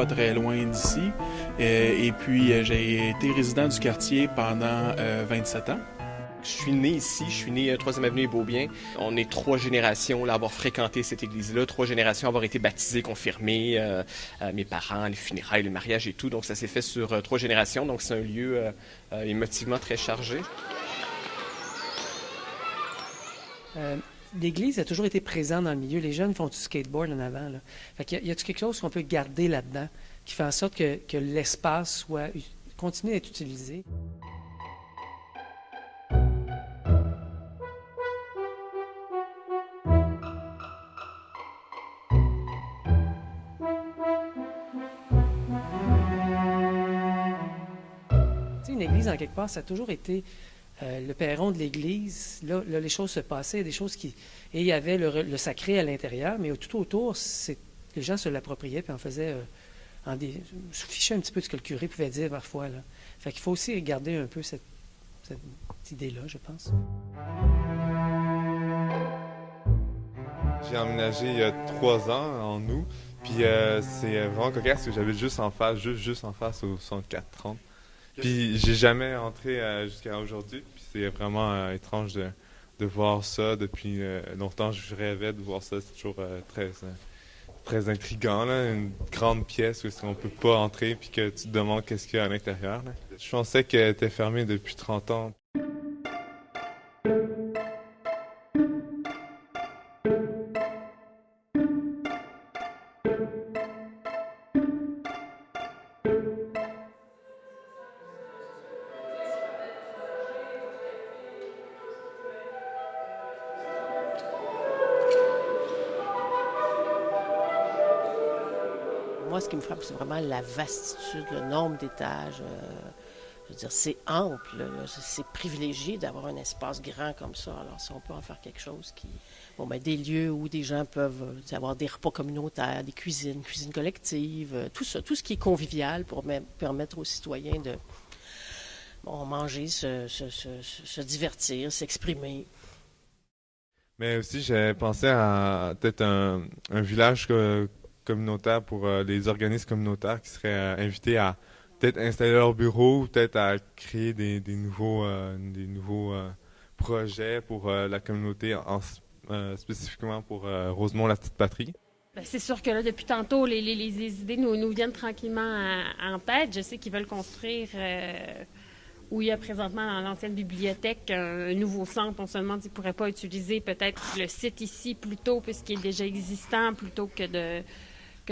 pas très loin d'ici euh, et puis euh, j'ai été résident du quartier pendant euh, 27 ans. Je suis né ici, je suis né à 3e Avenue et Beaubien. On est trois générations à avoir fréquenté cette église-là, trois générations à avoir été baptisées, confirmées, euh, euh, mes parents, les funérailles, le mariage et tout. Donc ça s'est fait sur euh, trois générations, donc c'est un lieu euh, euh, émotivement très chargé. Euh, L'Église a toujours été présente dans le milieu. Les jeunes font du skateboard en avant. Fait qu'il y a, a quelque chose qu'on peut garder là-dedans qui fait en sorte que, l'espace soit continue d'être utilisé? En quelque part, ça a toujours été euh, le perron de l'église. Là, les choses se passaient, des choses qui. Et il y avait le, sacré à l'intérieur, mais tout autour, les gens se l'appropriaient puis en faisaient. euh, en des, se fichaient un petit peu de ce que le curé pouvait dire parfois. Là. Fait qu'il faut aussi garder un peu cette, idée-là, je pense. J'ai emménagé il y a trois ans, en août. Puis euh, c'est vraiment cocasse parce que j'habite juste en face, juste, juste en face au 6430. Puis j'ai jamais entré euh, jusqu'à aujourd'hui. Puis c'est vraiment euh, étrange de, de voir ça. Depuis euh, longtemps, je rêvais de voir ça. C'est toujours euh, très, euh, très intriguant. Là. Une grande pièce où on peut pas entrer puis que tu te demandes qu'est-ce qu'il y a à l'intérieur. Je pensais qu'elle était fermée depuis 30 ans. Moi, ce qui me frappe, c'est vraiment la vastitude, le nombre d'étages. euh, je veux dire, c'est ample, c'est privilégié d'avoir un espace grand comme ça. Alors, si on peut en faire quelque chose qui. Bon, ben, des lieux où des gens peuvent euh, avoir des repas communautaires, des cuisines, cuisines collectives, euh, tout ça, tout ce qui est convivial pour me- permettre aux citoyens de bon, manger, se, divertir, s'exprimer. Mais aussi, j'avais pensé à peut-être un, village co- communautaire pour euh, les organismes communautaires qui seraient euh, invités à peut-être installer leur bureau peut-être à créer des, nouveaux, euh, des nouveaux euh, projets pour euh, la communauté, euh, spécifiquement pour euh, Rosemont, la petite patrie. Ben, c'est sûr que là, depuis tantôt, les, les- les- idées nous, nous viennent tranquillement en, tête. Je sais qu'ils veulent construire euh, où il y a présentement dans l'ancienne bibliothèque un, un nouveau centre. On se demande s'ils ne pourraient pas utiliser peut-être le site ici plutôt, puisqu'il est déjà existant, plutôt que de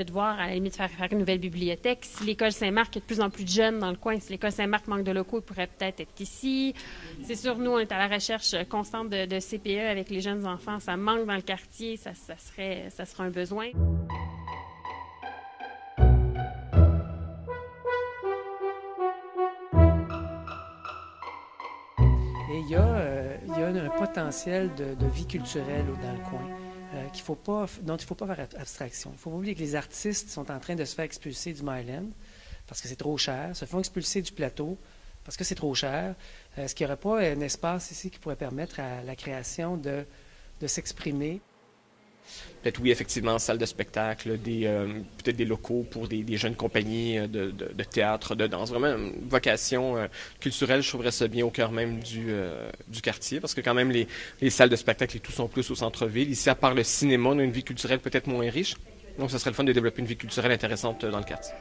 de voir à la limite faire, faire une nouvelle bibliothèque. Si l'école Saint-Marc, a de plus en plus de jeunes dans le coin, si l'école Saint-Marc manque de locaux, il pourrait peut-être être ici. C'est sûr, nous, on est à la recherche constante de, de CPE avec les jeunes enfants. Ça manque dans le quartier, ça, ça serait, ça serait un besoin. Et il y a, euh, il y a un potentiel de, de vie culturelle dans le coin euh, qu'il faut pas, dont il ne faut pas faire ab- abstraction. Il ne faut pas oublier que les artistes sont en train de se faire expulser du Myland parce que c'est trop cher, se font expulser du plateau parce que c'est trop cher. Euh, Est-ce qu'il n'y aurait pas un espace ici qui pourrait permettre à la création de, de s'exprimer? Peut-être oui, effectivement, salle de spectacle, euh, peut-être des locaux pour des, jeunes compagnies euh, de, théâtre, de danse. Vraiment une vocation euh, culturelle, je trouverais ça bien au cœur même du, quartier, parce que quand même les, les salles de spectacle et tout sont plus au centre-ville. Ici, à part le cinéma, on a une vie culturelle peut-être moins riche. Donc, ce serait le fun de développer une vie culturelle intéressante dans le quartier.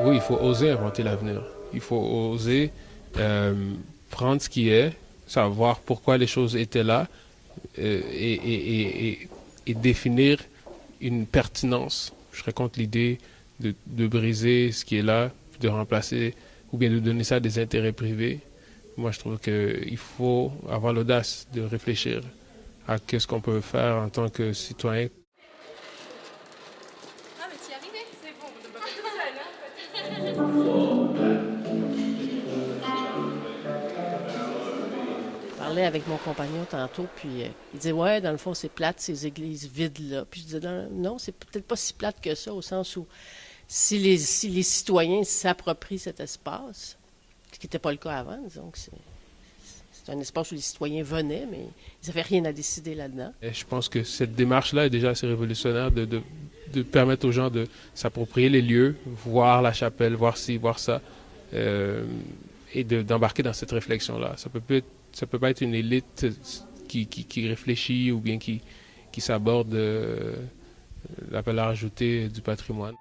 Oui, il faut oser inventer l'avenir. Il faut oser prendre ce qui est, savoir pourquoi les choses étaient là euh, et, et- et- et- définir une pertinence. Je serais contre l'idée de, de briser ce qui est là, de remplacer ou bien de donner ça à des intérêts privés. Moi, je trouve qu'il faut avoir l'audace de réfléchir à ce qu'on peut faire en tant que citoyen. Avec mon compagnon tantôt, puis euh, il disait Ouais, dans le fond, c'est plate, ces églises vides-là. Puis je disais Non, c'est peut-être pas si plate que ça, au sens où si les, citoyens s'approprient cet espace, ce qui n'était pas le cas avant, disons que c'est. Un espace où les citoyens venaient, mais ils n'avaient rien à décider là-dedans. Je pense que cette démarche-là est déjà assez révolutionnaire de, permettre aux gens de s'approprier les lieux, voir la chapelle, voir ci, voir ça, euh, et de- d'embarquer dans cette réflexion-là. Ça peut, peut ça peut pas être une élite qui, qui, réfléchit ou bien qui, qui s'aborde euh, la valeur ajoutée du patrimoine.